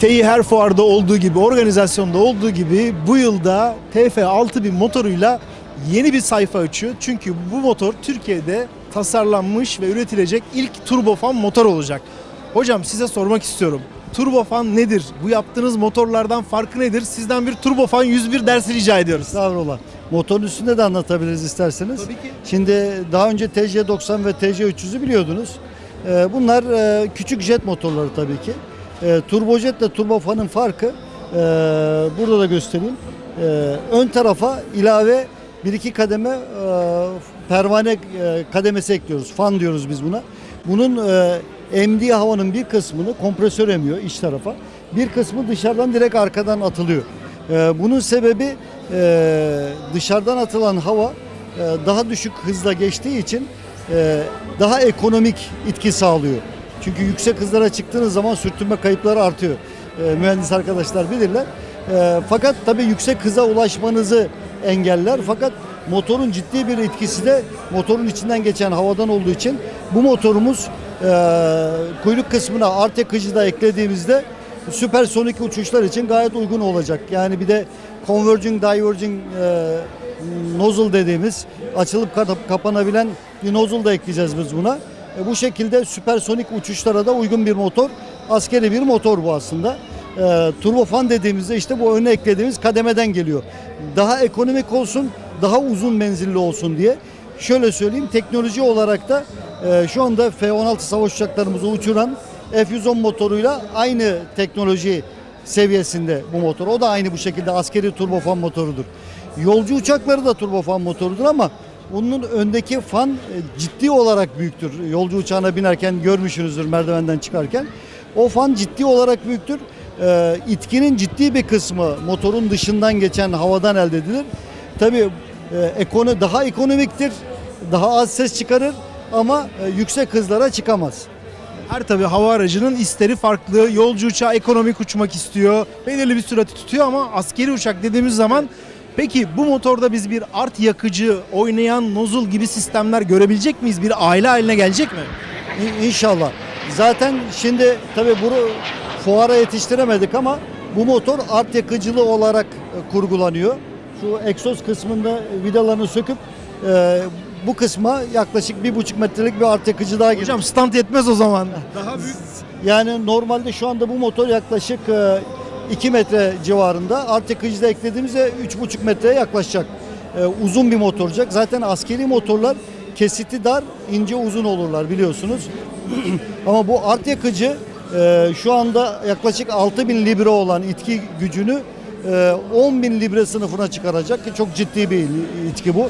TEİ her fuarda olduğu gibi, organizasyonda olduğu gibi bu yılda TF6000 motoruyla yeni bir sayfa açıyor. Çünkü bu motor Türkiye'de tasarlanmış ve üretilecek ilk turbofan motor olacak. Hocam size sormak istiyorum. Turbofan nedir? Bu yaptığınız motorlardan farkı nedir? Sizden bir turbofan 101 dersi rica ediyoruz. Estağfurullah. Motorun üstünde de anlatabiliriz isterseniz. Tabii ki. Şimdi daha önce TC90 ve TC300'ü biliyordunuz. Ee, Bunlar e, küçük jet motorları tabii ki. Ee, Turbojet ile turbofanın farkı e, burada da göstereyim. Ee, Ön tarafa ilave bir iki kademe e, pervane e, kademesi ekliyoruz. Fan diyoruz biz buna. Bunun e, emdiği havanın bir kısmını kompresör emiyor iç tarafa. Bir kısmı dışarıdan direkt arkadan atılıyor. Ee, Bunun sebebi e, dışarıdan atılan hava e, daha düşük hızla geçtiği için e, daha ekonomik itki sağlıyor. Çünkü yüksek hızlara çıktığınız zaman sürtünme kayıpları artıyor. E, Mühendis arkadaşlar bilirler. E, Fakat tabii yüksek hıza ulaşmanızı engeller. Fakat motorun ciddi bir etkisi de motorun içinden geçen havadan olduğu için bu motorumuz e, kuyruk kısmına art yakıcı da eklediğimizde süpersonik uçuşlar için gayet uygun olacak. Yani bir de converging diverging e, nozzle dediğimiz açılıp kap- kapanabilen bir nozzle da ekleyeceğiz biz buna. E, bu şekilde süpersonik uçuşlara da uygun bir motor. Askeri bir motor bu aslında. E, turbofan dediğimizde işte bu öne eklediğimiz kademeden geliyor. Daha ekonomik olsun, daha uzun menzilli olsun diye. Şöyle söyleyeyim teknoloji olarak da e, şu anda F-16 savaş uçaklarımızı uçuran F-110 motoruyla aynı teknoloji seviyesinde bu motor. O da aynı bu şekilde askeri turbofan motorudur. Yolcu uçakları da turbofan motorudur ama bunun öndeki fan e, ciddi olarak büyüktür. Yolcu uçağına binerken görmüşsünüzdür merdivenden çıkarken. O fan ciddi olarak büyüktür. E, itkinin ciddi bir kısmı motorun dışından geçen havadan elde edilir. Tabii e, ekono daha ekonomiktir, daha az ses çıkarır ama e, yüksek hızlara çıkamaz. Her tabii hava aracının isteri farklı. Yolcu uçağı ekonomik uçmak istiyor. Belirli bir sürati tutuyor ama askeri uçak dediğimiz zaman peki bu motorda biz bir art yakıcı, oynayan nozul gibi sistemler görebilecek miyiz? Bir aile haline gelecek mi? İ- İnşallah. Zaten şimdi tabii bunu fuara yetiştiremedik ama bu motor art yakıcılı olarak e, kurgulanıyor. Şu egzoz kısmında vidalarını söküp e, bu kısma yaklaşık bir buçuk metrelik bir art yakıcı daha giriyor. Hocam stand yetmez o zaman. Daha büyük. Yani normalde şu anda bu motor yaklaşık 2 metre civarında. Art yakıcı da eklediğimizde 3,5 metreye yaklaşacak. E, uzun bir motor olacak. Zaten askeri motorlar kesiti dar, ince uzun olurlar biliyorsunuz. Ama bu art yakıcı e, şu anda yaklaşık 6000 libre olan itki gücünü e, 10 bin libre sınıfına çıkaracak ki çok ciddi bir itki bu.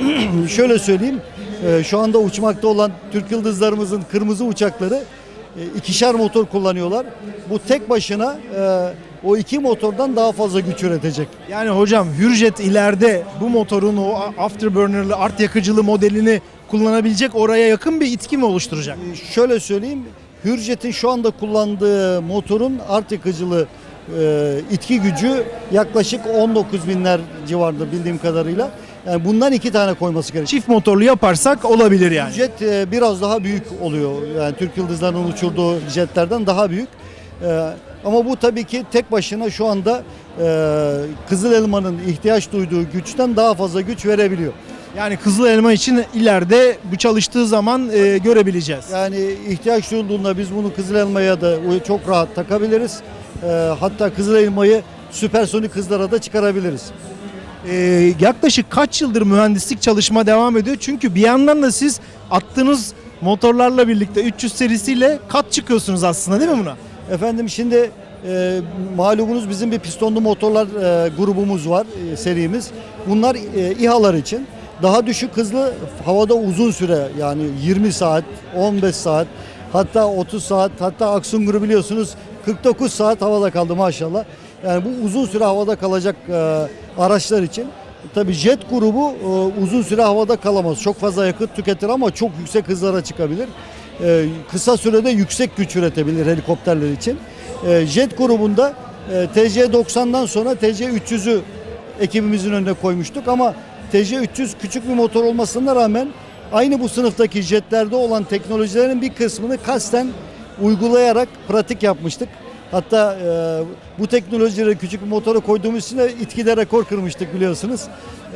Şöyle söyleyeyim, e, şu anda uçmakta olan Türk Yıldızlarımızın kırmızı uçakları e, ikişer motor kullanıyorlar. Bu tek başına e, o iki motordan daha fazla güç üretecek. Yani hocam Hürjet ileride bu motorun o afterburner'lı art yakıcılı modelini kullanabilecek oraya yakın bir itki mi oluşturacak? E, Şöyle söyleyeyim, Hürjet'in şu anda kullandığı motorun art yakıcılı e, itki gücü yaklaşık 19 binler civarında bildiğim kadarıyla. Yani bundan iki tane koyması gerekiyor. Çift motorlu yaparsak olabilir yani. Jet e, biraz daha büyük oluyor. Yani Türk Yıldızları'nın uçurduğu jetlerden daha büyük. E, ama bu tabii ki tek başına şu anda e, Kızıl Elma'nın ihtiyaç duyduğu güçten daha fazla güç verebiliyor. Yani Kızıl Elma için ileride bu çalıştığı zaman e, görebileceğiz. Yani ihtiyaç duyulduğunda biz bunu Kızıl Elma'ya da çok rahat takabiliriz. E, hatta Kızıl Elma'yı süpersonik hızlara da çıkarabiliriz. E, yaklaşık kaç yıldır mühendislik çalışma devam ediyor? Çünkü bir yandan da siz attığınız motorlarla birlikte 300 serisiyle kat çıkıyorsunuz aslında değil mi buna? Efendim şimdi e, malumunuz bizim bir pistonlu motorlar e, grubumuz var, e, serimiz. Bunlar e, İHA'lar için. Daha düşük hızlı havada uzun süre yani 20 saat, 15 saat, hatta 30 saat, hatta Aksun grubu biliyorsunuz 49 saat havada kaldı maşallah. Yani bu uzun süre havada kalacak e, araçlar için. Tabii jet grubu e, uzun süre havada kalamaz. Çok fazla yakıt tüketir ama çok yüksek hızlara çıkabilir. E, kısa sürede yüksek güç üretebilir helikopterler için. E, jet grubunda e, TC90'dan sonra TC300'ü ekibimizin önüne koymuştuk ama TC300 küçük bir motor olmasına rağmen aynı bu sınıftaki jetlerde olan teknolojilerin bir kısmını kasten uygulayarak pratik yapmıştık. Hatta e, bu teknolojileri küçük bir motora koyduğumuz için de İTKİ'de rekor kırmıştık biliyorsunuz.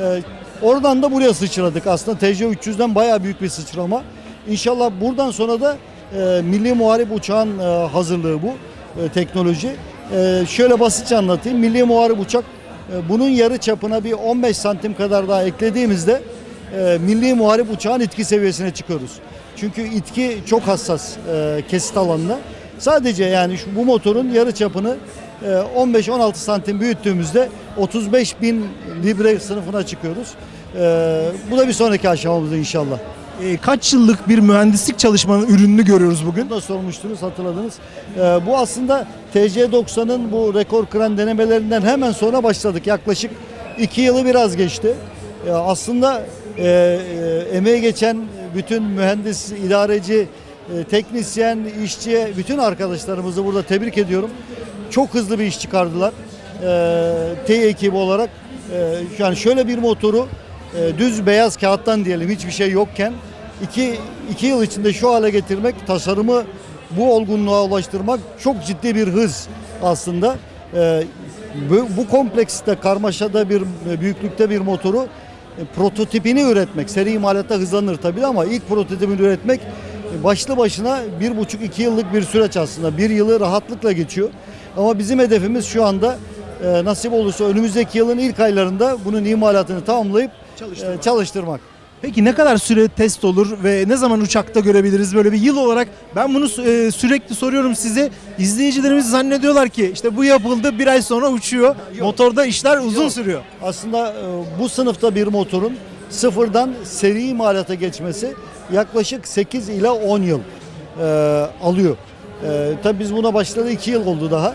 E, oradan da buraya sıçradık. Aslında TC300'den bayağı büyük bir sıçrama. İnşallah buradan sonra da e, Milli Muharip Uçağın e, hazırlığı bu e, teknoloji. E, şöyle basitçe anlatayım. Milli Muharip Uçak e, bunun yarı çapına bir 15 santim kadar daha eklediğimizde e, Milli Muharip Uçağın itki seviyesine çıkıyoruz. Çünkü itki çok hassas e, kesit alanına. Sadece yani şu, bu motorun yarı çapını e, 15-16 santim büyüttüğümüzde 35 bin libre sınıfına çıkıyoruz. E, bu da bir sonraki aşamamız inşallah. E, kaç yıllık bir mühendislik çalışmanın ürününü görüyoruz bugün? Da sormuştunuz hatırladınız. Ee, bu aslında TC90'ın bu rekor kıran denemelerinden hemen sonra başladık. Yaklaşık iki yılı biraz geçti. Ee, aslında e, e, emeği geçen bütün mühendis, idareci, e, teknisyen, işçi, bütün arkadaşlarımızı burada tebrik ediyorum. Çok hızlı bir iş çıkardılar. Ee, T ekibi olarak. Ee, yani şöyle bir motoru e, düz beyaz kağıttan diyelim hiçbir şey yokken iki, iki yıl içinde şu hale getirmek, tasarımı bu olgunluğa ulaştırmak çok ciddi bir hız aslında. Ee, bu, bu kompleksite, karmaşada bir büyüklükte bir motoru e, prototipini üretmek, seri imalatta hızlanır tabii ama ilk prototipini üretmek e, başlı başına bir buçuk iki yıllık bir süreç aslında. Bir yılı rahatlıkla geçiyor. Ama bizim hedefimiz şu anda e, nasip olursa önümüzdeki yılın ilk aylarında bunun imalatını tamamlayıp Çalıştırmak. e, çalıştırmak. Peki ne kadar süre test olur ve ne zaman uçakta görebiliriz böyle bir yıl olarak? Ben bunu e, sürekli soruyorum size. İzleyicilerimiz zannediyorlar ki işte bu yapıldı bir ay sonra uçuyor. Motorda işler uzun Yok. sürüyor. Aslında e, bu sınıfta bir motorun sıfırdan seri imalata geçmesi yaklaşık 8 ila 10 yıl e, alıyor. E, tabii biz buna başladı 2 yıl oldu daha.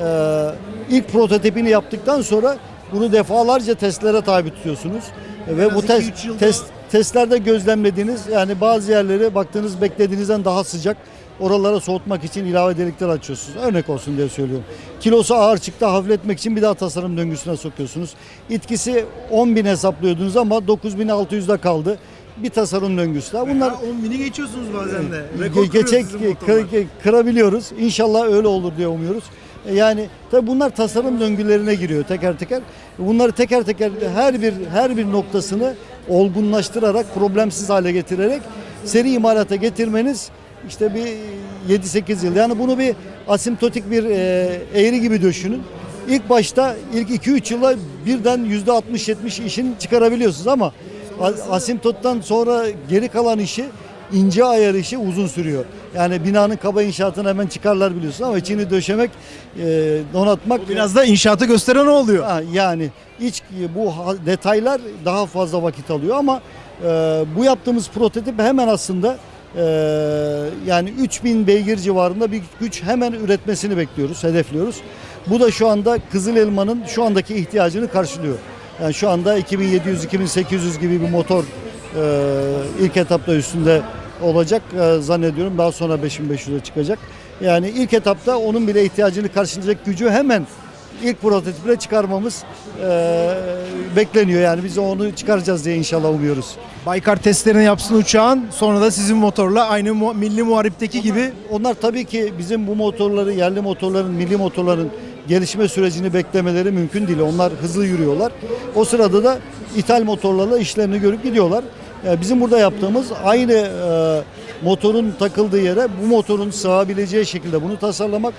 E, ilk prototipini yaptıktan sonra bunu defalarca testlere tabi tutuyorsunuz. E, ve az bu test, test testlerde gözlemlediğiniz yani bazı yerleri baktığınız beklediğinizden daha sıcak oralara soğutmak için ilave delikler açıyorsunuz. Örnek olsun diye söylüyorum. Kilosu ağır çıktı hafifletmek için bir daha tasarım döngüsüne sokuyorsunuz. İtkisi 10 bin hesaplıyordunuz ama 9600'de kaldı. Bir tasarım döngüsü daha. Bunlar 10 bini geçiyorsunuz bazen de. Ge- geçek kı- kı- kırabiliyoruz. İnşallah öyle olur diye umuyoruz. E, Yani tabii bunlar tasarım döngülerine giriyor teker teker. Bunları teker teker her bir her bir noktasını olgunlaştırarak, problemsiz hale getirerek seri imalata getirmeniz işte bir 7-8 yıl. Yani bunu bir asimptotik bir e, eğri gibi düşünün. İlk başta ilk 2-3 yıla birden %60-70 işini çıkarabiliyorsunuz ama asimptottan sonra geri kalan işi ince ayar işi uzun sürüyor. Yani binanın kaba inşaatını hemen çıkarlar biliyorsun ama içini döşemek, e, donatmak Biraz da inşaatı gösteren oluyor. Ha, yani iç bu detaylar daha fazla vakit alıyor ama e, bu yaptığımız prototip hemen aslında e, yani 3000 beygir civarında bir güç hemen üretmesini bekliyoruz, hedefliyoruz. Bu da şu anda Kızıl Elma'nın şu andaki ihtiyacını karşılıyor. Yani şu anda 2700-2800 gibi bir motor ilk etapta üstünde olacak e, zannediyorum. Daha sonra 5500'e çıkacak. Yani ilk etapta onun bile ihtiyacını karşılayacak gücü hemen ilk prototiple çıkarmamız e, bekleniyor. Yani biz onu çıkaracağız diye inşallah umuyoruz. Baykar testlerini yapsın uçağın sonra da sizin motorla aynı mu- milli muharipteki gibi Onlar tabii ki bizim bu motorları, yerli motorların, milli motorların gelişme sürecini beklemeleri mümkün değil. Onlar hızlı yürüyorlar. O sırada da ithal motorlarla işlerini görüp gidiyorlar. E, Bizim burada yaptığımız aynı e, motorun takıldığı yere bu motorun sığabileceği şekilde bunu tasarlamak,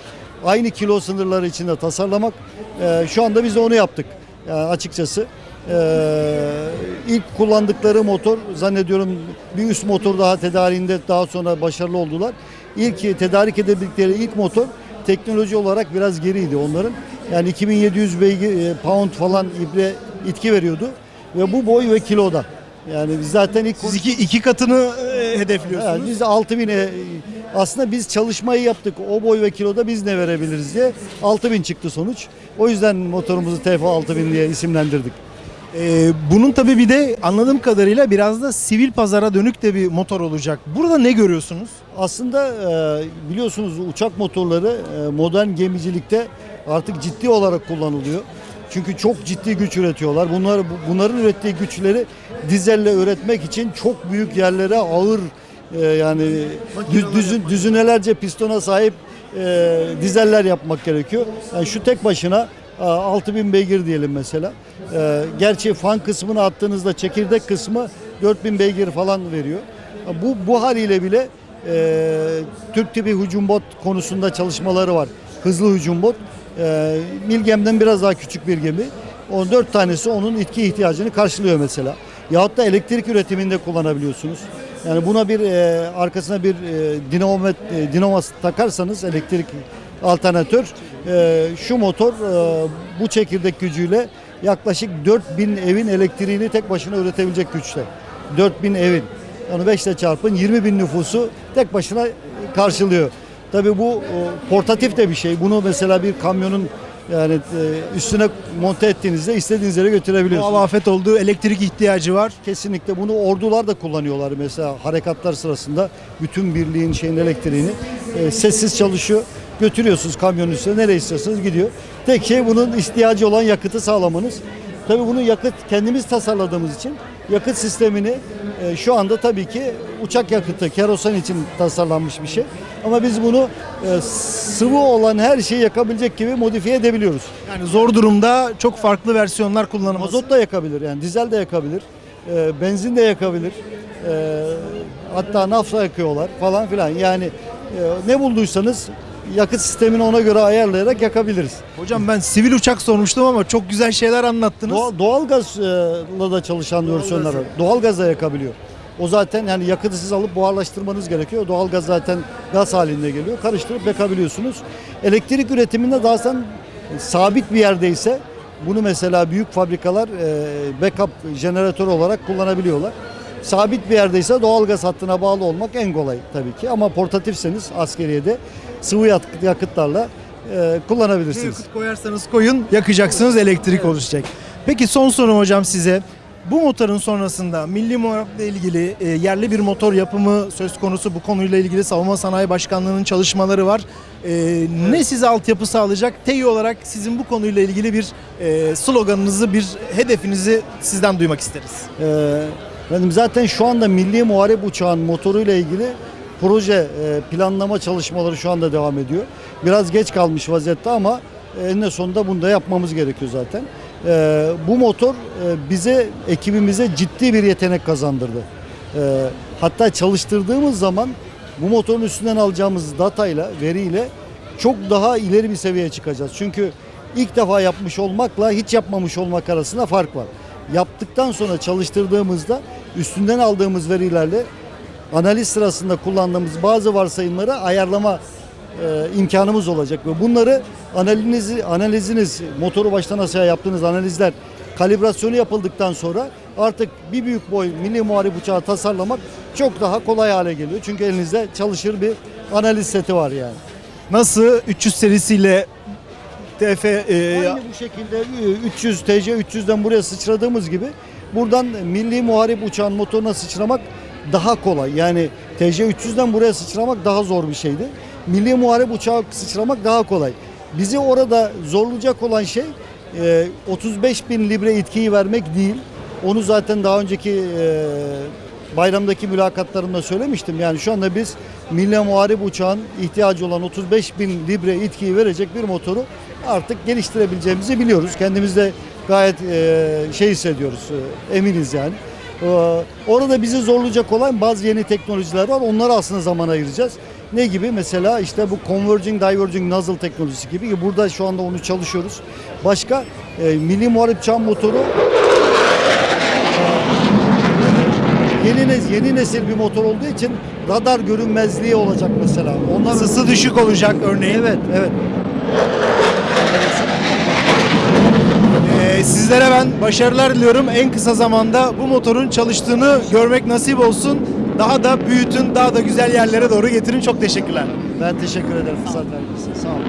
aynı kilo sınırları içinde tasarlamak. E, Şu anda biz de onu yaptık yani açıkçası. Ee, ilk kullandıkları motor zannediyorum bir üst motor daha tedariğinde daha sonra başarılı oldular. İlk tedarik edebildikleri ilk motor teknoloji olarak biraz geriydi onların. Yani 2700 beygir e, pound falan ibre itki veriyordu ve bu boy ve kiloda. Yani biz zaten ilk siz iki, iki katını e, yani hedefliyorsunuz. biz 6000'e aslında biz çalışmayı yaptık. O boy ve kiloda biz ne verebiliriz diye 6000 çıktı sonuç. O yüzden motorumuzu TF 6000 diye isimlendirdik. Ee, bunun tabii bir de anladığım kadarıyla biraz da sivil pazara dönük de bir motor olacak. Burada ne görüyorsunuz? Aslında e, biliyorsunuz uçak motorları e, modern gemicilikte artık ciddi olarak kullanılıyor. Çünkü çok ciddi güç üretiyorlar. Bunlar bu- bunların ürettiği güçleri dizelle üretmek için çok büyük yerlere ağır e, yani düz, düzün- düzinelerce pistona sahip e, dizeller yapmak gerekiyor. Yani şu tek başına a, 6000 beygir diyelim mesela. E, gerçi fan kısmını attığınızda çekirdek kısmı 4000 beygir falan veriyor. Bu bu haliyle bile e, Türk tipi hücum bot konusunda çalışmaları var. Hızlı hücum bot. E, Milgem'den biraz daha küçük bir gemi. O dört tanesi onun itki ihtiyacını karşılıyor mesela. Yahut da elektrik üretiminde kullanabiliyorsunuz. Yani buna bir e, arkasına bir e, dinamo, e, dinamo takarsanız elektrik alternatör e, şu motor e, bu çekirdek gücüyle yaklaşık 4000 evin elektriğini tek başına üretebilecek güçte. 4000 evin. Yani 5 ile çarpın 20 bin nüfusu tek başına karşılıyor. Tabii bu e, portatif de bir şey. Bunu mesela bir kamyonun yani e, üstüne monte ettiğinizde istediğiniz yere götürebiliyorsunuz. Doğal afet olduğu elektrik ihtiyacı var. Kesinlikle bunu ordular da kullanıyorlar mesela harekatlar sırasında bütün birliğin şeyin elektriğini e, sessiz çalışıyor. Götürüyorsunuz kamyonun üstüne nereye istiyorsanız gidiyor. Tek şey bunun ihtiyacı olan yakıtı sağlamanız. Tabii bunu yakıt kendimiz tasarladığımız için yakıt sistemini e, şu anda tabii ki uçak yakıtı kerosen için tasarlanmış bir şey. Ama biz bunu e, sıvı olan her şeyi yakabilecek gibi modifiye edebiliyoruz. Yani zor durumda çok farklı versiyonlar kullanılması. Mazot da yakabilir yani dizel de yakabilir, e, benzin de yakabilir, e, hatta nafta yakıyorlar falan filan. Yani e, ne bulduysanız yakıt sistemini ona göre ayarlayarak yakabiliriz. Hocam ben sivil uçak sormuştum ama çok güzel şeyler anlattınız. Doğal, doğalgazla da çalışan versiyonlar var. Doğalgaz da yakabiliyor. O zaten yani yakıtı siz alıp buharlaştırmanız gerekiyor. Doğalgaz zaten gaz halinde geliyor. Karıştırıp yakabiliyorsunuz. Elektrik üretiminde daha sen sabit bir yerdeyse bunu mesela büyük fabrikalar e, backup jeneratör olarak kullanabiliyorlar. Sabit bir yerdeyse doğalgaz hattına bağlı olmak en kolay tabii ki. Ama portatifseniz askeriyede sıvı yakıt- yakıtlarla e, kullanabilirsiniz. Yakıt koyarsanız koyun yakacaksınız elektrik oluşacak. Peki son sorum hocam size. Bu motorun sonrasında milli muhareble ilgili e, yerli bir motor yapımı söz konusu bu konuyla ilgili Savunma Sanayi Başkanlığı'nın çalışmaları var. E, Ne size altyapı sağlayacak? TEİ olarak sizin bu konuyla ilgili bir e, sloganınızı, bir hedefinizi sizden duymak isteriz. Ee, Efendim zaten şu anda Milli Muharip Uçağın motoruyla ilgili proje e, planlama çalışmaları şu anda devam ediyor. Biraz geç kalmış vaziyette ama eninde sonunda bunu da yapmamız gerekiyor zaten. Ee, bu motor e, bize, ekibimize ciddi bir yetenek kazandırdı. Hatta çalıştırdığımız zaman bu motorun üstünden alacağımız datayla, veriyle çok daha ileri bir seviyeye çıkacağız. Çünkü ilk defa yapmış olmakla hiç yapmamış olmak arasında fark var. Yaptıktan sonra çalıştırdığımızda üstünden aldığımız verilerle analiz sırasında kullandığımız bazı varsayımları ayarlama e, imkanımız olacak ve bunları analizi, analiziniz motoru baştan aşağı yaptığınız analizler kalibrasyonu yapıldıktan sonra artık bir büyük boy milli muharip uçağı tasarlamak çok daha kolay hale geliyor. Çünkü elinizde çalışır bir analiz seti var yani. Nasıl 300 serisiyle TF e, Aynı bu şekilde e, 300 TC 300'den buraya sıçradığımız gibi buradan milli muharip uçağın motoruna sıçramak daha kolay. Yani TC 300'den buraya sıçramak daha zor bir şeydi. Milli muharip uçağa sıçramak daha kolay. Bizi orada zorlayacak olan şey e, 35 bin libre itkiyi vermek değil. Onu zaten daha önceki e, bayramdaki mülakatlarımda söylemiştim. Yani şu anda biz Milli Muharip Uçağın ihtiyacı olan 35 bin libre itkiyi verecek bir motoru artık geliştirebileceğimizi biliyoruz. Kendimizde gayet e, şey hissediyoruz, e, eminiz yani. E, orada bizi zorlayacak olan bazı yeni teknolojiler var. Onlara aslında zaman ayıracağız. Ne gibi? Mesela işte bu converging diverging nozzle teknolojisi gibi ki burada şu anda onu çalışıyoruz. Başka e, Milli Muharip Uçağın motoru yeni, nes- yeni nesil bir motor olduğu için radar görünmezliği olacak mesela. Onlar ısısı düşük olacak örneğin. Evet, evet. Ee, sizlere ben başarılar diliyorum. En kısa zamanda bu motorun çalıştığını görmek nasip olsun. Daha da büyütün, daha da güzel yerlere doğru getirin. Çok teşekkürler. Ben teşekkür ederim fırsat verdiğiniz. Sağ olun.